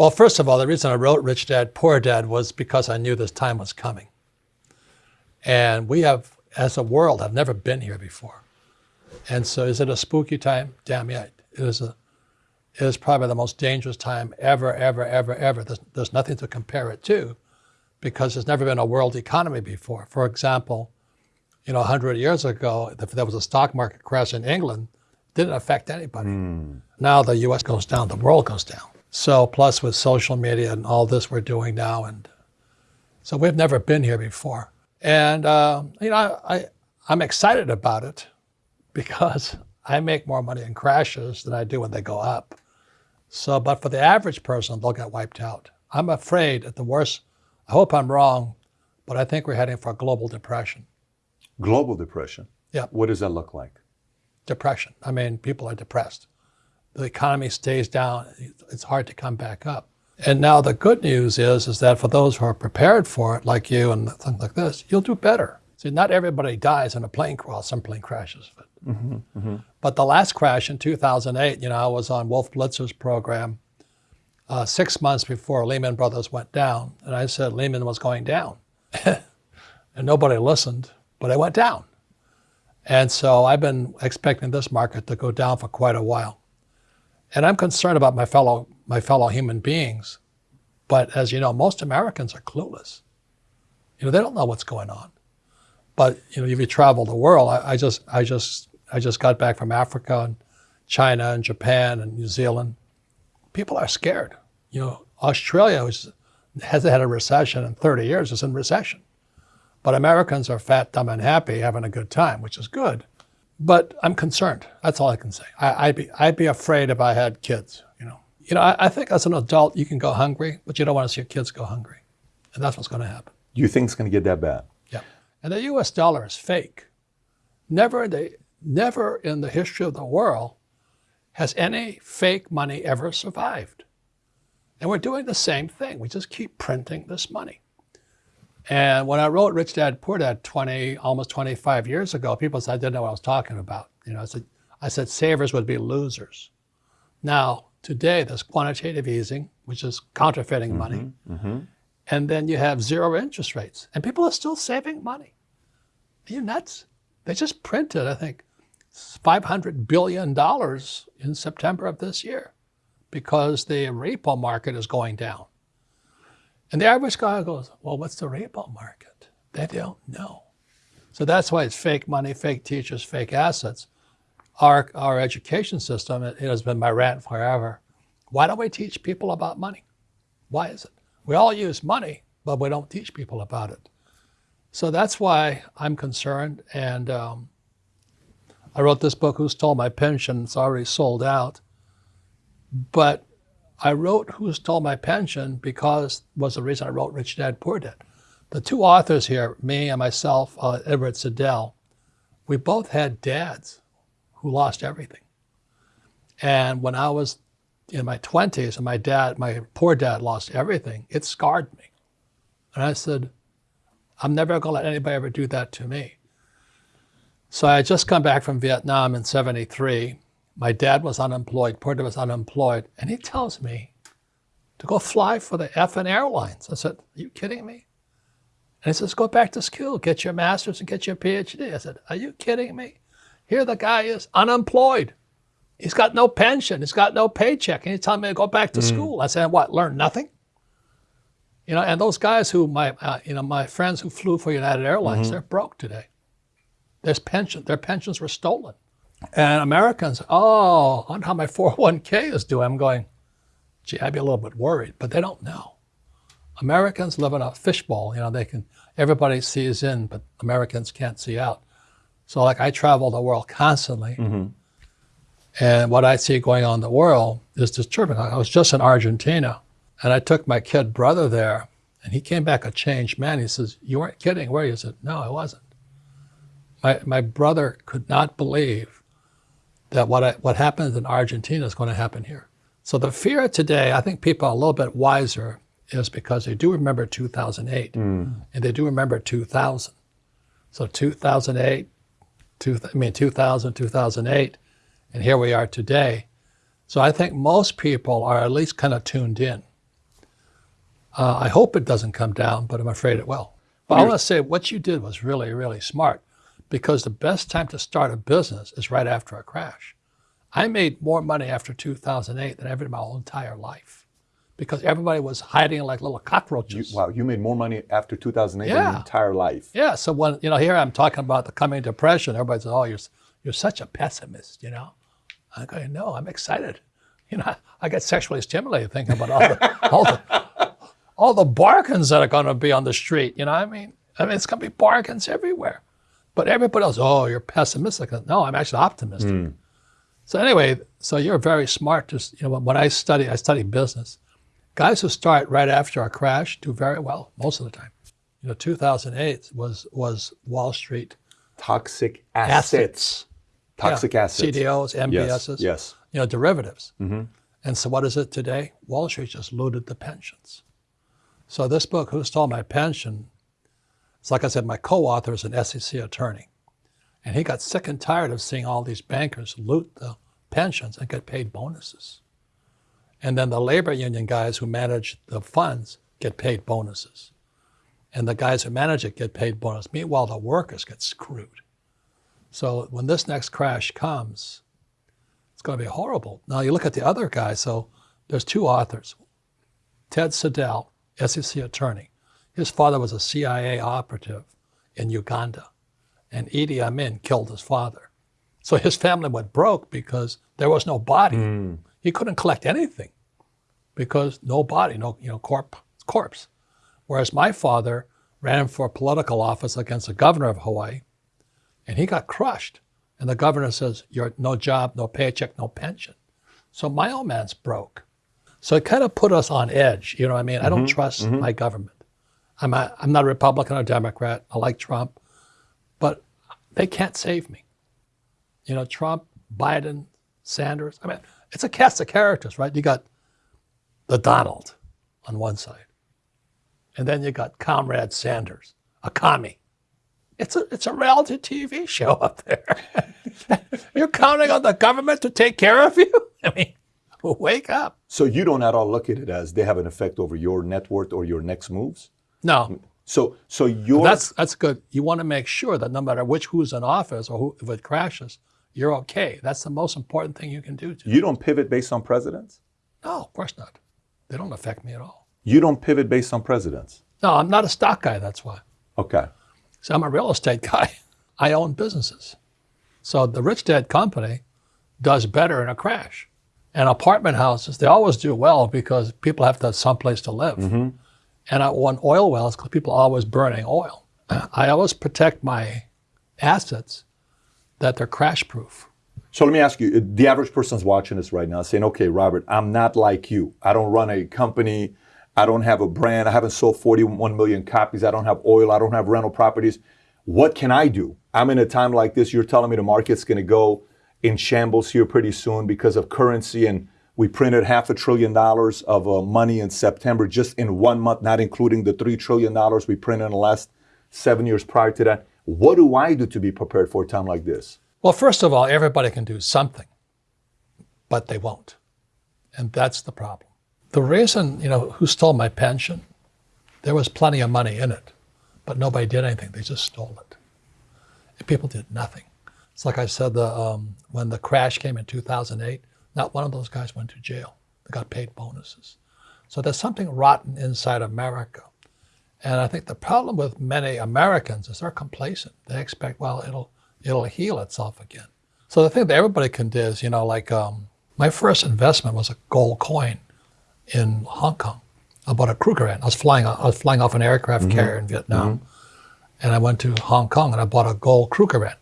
Well, first of all, the reason I wrote Rich Dad, Poor Dad was because I knew this time was coming. And we have, as a world, have never been here before. And so is it a spooky time? Damn yeah. It is, a, it is probably the most dangerous time ever, ever, ever, ever. There's, there's nothing to compare it to because there's never been a world economy before. For example, you know, 100 years ago, if there was a stock market crash in England, didn't affect anybody. Mm. Now the U.S. goes down, the world goes down. So plus with social media and all this we're doing now, and so we've never been here before. And uh, you know, I, I I'm excited about it because I make more money in crashes than I do when they go up. So, but for the average person, they'll get wiped out. I'm afraid at the worst. I hope I'm wrong, but I think we're heading for a global depression. Global depression. Yeah. What does that look like? Depression. I mean, people are depressed. The economy stays down. It's hard to come back up. And now the good news is, is that for those who are prepared for it, like you and things like this, you'll do better. See, not everybody dies in a plane crash. Some plane crashes. But, mm -hmm, mm -hmm. but the last crash in 2008, you know, I was on Wolf Blitzer's program uh, six months before Lehman Brothers went down. And I said Lehman was going down. and nobody listened but it went down. And so I've been expecting this market to go down for quite a while. And I'm concerned about my fellow, my fellow human beings. But as you know, most Americans are clueless. You know, they don't know what's going on. But you know, if you travel the world, I, I just, I just, I just got back from Africa and China and Japan and New Zealand. People are scared. You know, Australia hasn't had a recession in 30 years It's in recession. But Americans are fat, dumb, and happy, having a good time, which is good. But I'm concerned. That's all I can say. I, would be, I'd be afraid if I had kids. You know, you know. I, I, think as an adult you can go hungry, but you don't want to see your kids go hungry, and that's what's going to happen. You think it's going to get that bad? Yeah. And the U.S. dollar is fake. Never the never in the history of the world has any fake money ever survived. And we're doing the same thing. We just keep printing this money. And when I wrote Rich Dad Poor Dad 20, almost 25 years ago, people said I didn't know what I was talking about. You know, I said, I said savers would be losers. Now, today there's quantitative easing, which is counterfeiting mm -hmm, money. Mm -hmm. And then you have zero interest rates. And people are still saving money. Are you nuts? They just printed, I think, $500 billion in September of this year because the repo market is going down. And the average guy goes, well, what's the repo market? They don't know. So that's why it's fake money, fake teachers, fake assets. Our, our education system, it, it has been my rant forever. Why don't we teach people about money? Why is it? We all use money, but we don't teach people about it. So that's why I'm concerned. And um, I wrote this book, Who Stole My Pension? It's already sold out. But I wrote Who Stole My Pension because was the reason I wrote Rich Dad, Poor Dad. The two authors here, me and myself, uh, Edward Siedle, we both had dads who lost everything. And when I was in my 20s and my dad, my poor dad lost everything, it scarred me. And I said, I'm never going to let anybody ever do that to me. So I had just come back from Vietnam in 73 my dad was unemployed, Porter was unemployed, and he tells me to go fly for the effing airlines. I said, are you kidding me? And he says, go back to school, get your master's and get your PhD. I said, are you kidding me? Here the guy is unemployed. He's got no pension. He's got no paycheck. And he's telling me to go back to mm. school. I said, what, learn nothing? You know, and those guys who, my, uh, you know, my friends who flew for United Airlines, mm -hmm. they're broke today. Their pension, their pensions were stolen. And Americans, oh, I wonder how my 401k is doing. I'm going, gee, I'd be a little bit worried, but they don't know. Americans live in a fishbowl. You know, they can, everybody sees in, but Americans can't see out. So like I travel the world constantly. Mm -hmm. And what I see going on in the world is disturbing. I was just in Argentina and I took my kid brother there and he came back a changed man. He says, you weren't kidding, were you? I said, no, I wasn't. My, my brother could not believe that what, I, what happens in Argentina is going to happen here. So the fear today, I think people are a little bit wiser, is because they do remember 2008, mm. and they do remember 2000. So 2008, two, I mean 2000, 2008, and here we are today. So I think most people are at least kind of tuned in. Uh, I hope it doesn't come down, but I'm afraid it will. But I want to say what you did was really, really smart because the best time to start a business is right after a crash. I made more money after 2008 than ever in my whole entire life because everybody was hiding like little cockroaches. Wow, you made more money after 2008 than your entire life. Yeah. So when you know here I'm talking about the coming depression, everybody says, "Oh, you're you're such a pessimist," you know. I go, "No, I'm excited." You know, I get sexually stimulated thinking about all the all the all the bargains that are going to be on the street. You know, what I mean, I mean, it's going to be bargains everywhere. But everybody else, oh, you're pessimistic. No, I'm actually optimistic. Hmm. So anyway, so you're very smart. To s- you know, when I study, I study business. Guys who start right after a crash do very well most of the time. You know, 2008 was was Wall Street Toxic assets. assets, Toxic Yeah, assets. CDOs, MBSs, Yes. you know, derivatives. Mm-hmm. And so what is it today? Wall Street just looted the pensions. So this book, Who Stole My Pension, it's like I said, my co-author is an SEC attorney. And he got sick and tired of seeing all these bankers loot the pensions and get paid bonuses. And then the labor union guys who manage the funds get paid bonuses. And the guys who manage it get paid bonuses. Meanwhile, the workers get screwed. So when this next crash comes, it's going to be horrible. Now you look at the other guy. So there's two authors. Ted Siedle, SEC attorney. His father was a CIA operative in Uganda, and Idi Amin killed his father. So his family went broke because there was no body. Hmm. He couldn't collect anything because no body, no you know corp, corpse. Whereas my father ran for political office against the governor of Hawaii, and he got crushed. And the governor says, "You're no job, no paycheck, no pension." So my old man's broke. So it kind of put us on edge. You know what I mean? I don't mm-hmm. trust mm-hmm. my government. I'm, a, I'm not a Republican or Democrat. I like Trump, but they can't save me. You know, Trump, Biden, Sanders. I mean, it's a cast of characters, right? You got the Donald on one side, and then you got Comrade Sanders, a commie. It's a it's a reality TV show up there. You're counting on the government to take care of you. I mean, wake up. So you don't at all look at it as they have an effect over your net worth or your next moves. No, So so your that's that's good. You want to make sure that no matter which who's in office or who, if it crashes, you're okay. That's the most important thing you can do. To you don't pivot based on presidents. no, of course not. They don't affect me at all. You don't pivot based on presidents. No, I'm not a stock guy. That's why. Okay. So I'm a real estate guy. I own businesses. So the Rich Dad Company does better in a crash. And apartment houses, they always do well because people have to have someplace to live. Mm-hmm. And I own oil wells because people are always burning oil. I always protect my assets that they're crash proof. So let me ask you: uh, the average person's watching this right now, saying, "Okay, Robert, I'm not like you. I don't run a company. I don't have a brand. I haven't sold 41 million copies. I don't have oil. I don't have rental properties. What can I do? I'm in a time like this. You're telling me the market's going to go in shambles here pretty soon because of currency, and we printed half a trillion dollars of uh, money in September just in one month, not including the three trillion dollars we printed in the last seven years prior to that. What do I do to be prepared for a time like this? Well, first of all, everybody can do something, but they won't. And that's the problem. The reason, you know, who stole my pension, there was plenty of money in it, but nobody did anything. They just stole it. And people did nothing. It's like I said, the, um, when the crash came in 2008, not one of those guys went to jail. They got paid bonuses. So there's something rotten inside America. And I think the problem with many Americans is they're complacent. They expect, well, it'll it'll heal itself again. So the thing that everybody can do is, you know, like um, my first investment was a gold coin in Hong Kong. I bought a Krugerrand. I was flying. I was flying off an aircraft carrier in Vietnam, and I went to Hong Kong and I bought a gold Krugerrand.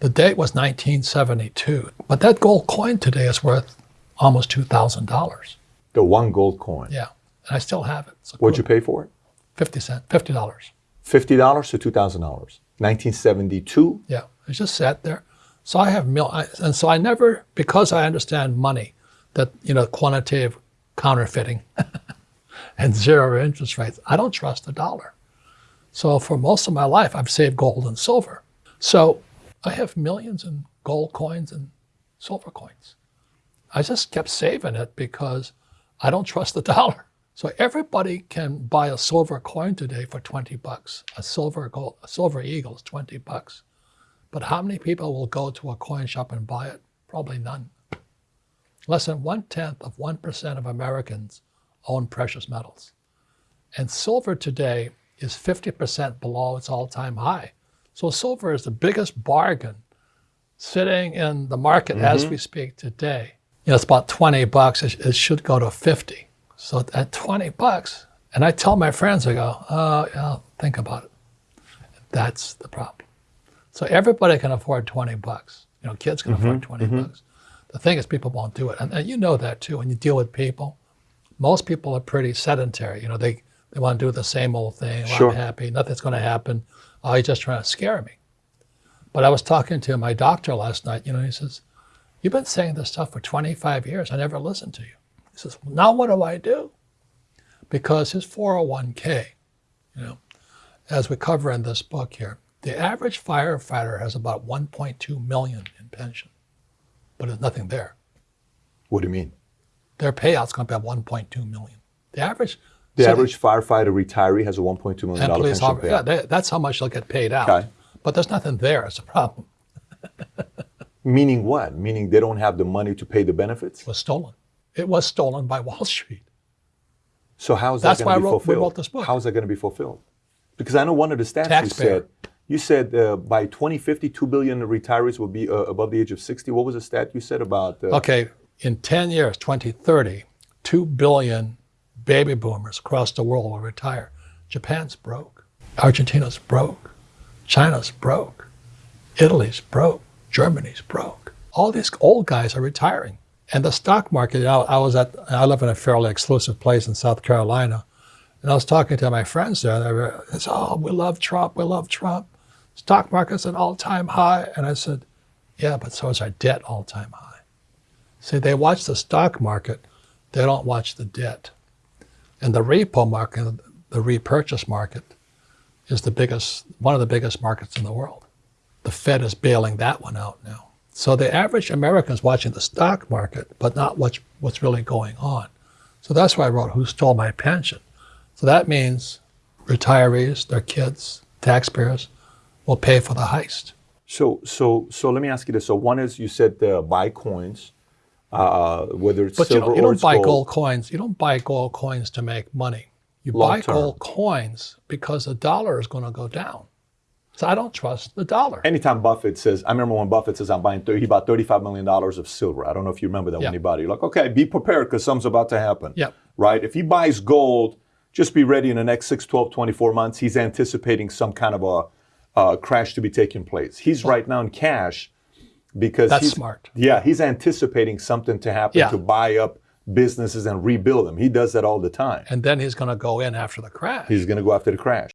The date was 1972, but that gold coin today is worth almost two thousand dollars. The one gold coin. Yeah, and I still have it. What'd you pay for it? fifty cent, fifty dollars. Fifty dollars to two thousand dollars. Nineteen seventy-two. Yeah, it just sat there. So I have mil, I, and so I never, because I understand money, that you know quantitative counterfeiting and zero interest rates. I don't trust the dollar. So for most of my life, I've saved gold and silver. So I have millions in gold coins and silver coins. I just kept saving it because I don't trust the dollar. So everybody can buy a silver coin today for 20 bucks. A silver gold, a silver eagle is 20 bucks. But how many people will go to a coin shop and buy it? Probably none. Less than one tenth of 1% of Americans own precious metals. And silver today is 50% below its all time high. So silver is the biggest bargain sitting in the market as mm-hmm. we speak today. You know, it's about 20 bucks. It, it should go to 50. So at 20 bucks, and I tell my friends, I go, oh, yeah, think about it. That's the problem. So everybody can afford 20 bucks. You know, kids can afford mm-hmm. 20 mm-hmm. bucks. The thing is, people won't do it. And, and you know that too. When you deal with people, most people are pretty sedentary. You know, they, they want to do the same old thing. Sure. I'm happy. Nothing's going to happen. Oh, he's just trying to scare me. But I was talking to my doctor last night. You know, he says, You've been saying this stuff for 25 years. I never listened to you. He says, well, Now what do I do? Because his 401k, you know, as we cover in this book here, the average firefighter has about 1.2 million in pension, but there's nothing there. What do you mean? Their payout's going to be at 1.2 million. The average, The so average firefighter retiree has a 1.2 million and dollar police pension officer, yeah, they, that's how much they'll get paid out. Okay. But there's nothing there. It's a problem. Meaning what? Meaning they don't have the money to pay the benefits. It was stolen. It was stolen by Wall Street. So how is that That's going why to be wrote- we fulfilled? wrote this book. How is that going to be fulfilled? Because I know one of the stats you Taxpayer. said. You said uh, by 2050, 2 billion retirees will be uh, above the age of 60. What was the stat you said about? Uh, Okay, in 10 years, 2030, 2 billion baby boomers across the world will retire. Japan's broke. Argentina's broke. China's broke. Italy's broke. Germany's broke. All these old guys are retiring. And the stock market, know, I was at, I live in a fairly exclusive place in South Carolina. And I was talking to my friends there, and they were, said, oh, we love Trump, we love Trump. Stock market's at all-time high. And I said, yeah, but so is our debt all-time high. See, they watch the stock market, they don't watch the debt. And the repo market, the repurchase market, is the biggest, one of the biggest markets in the world. The Fed is bailing that one out now. So the average American is watching the stock market, but not what's, what's really going on. So that's why I wrote Who Stole My Pension? So that means retirees, their kids, taxpayers will pay for the heist. So, so, so let me ask you this. So, one is you said uh, buy coins, uh, whether it's But you silver don't, you don't buy gold. gold. coins. You don't buy gold coins to make money. You Long buy term. gold coins because the dollar is going to go down. So I don't trust the dollar. Anytime Buffett says, I remember when Buffett says, I'm buying 30, he bought $35 million of silver. I don't know if you remember that Yeah. when he bought it. You're like, okay, be prepared because something's about to happen. Yep. Right? If he buys gold, just be ready in the next 6, 12, 24 months. He's anticipating some kind of a uh, crash to be taking place. He's right now in cash because That's he's, smart. Yeah, he's anticipating something to happen Yeah. to buy up businesses and rebuild them. He does that all the time. And then he's going to go in after the crash. He's going to go after the crash.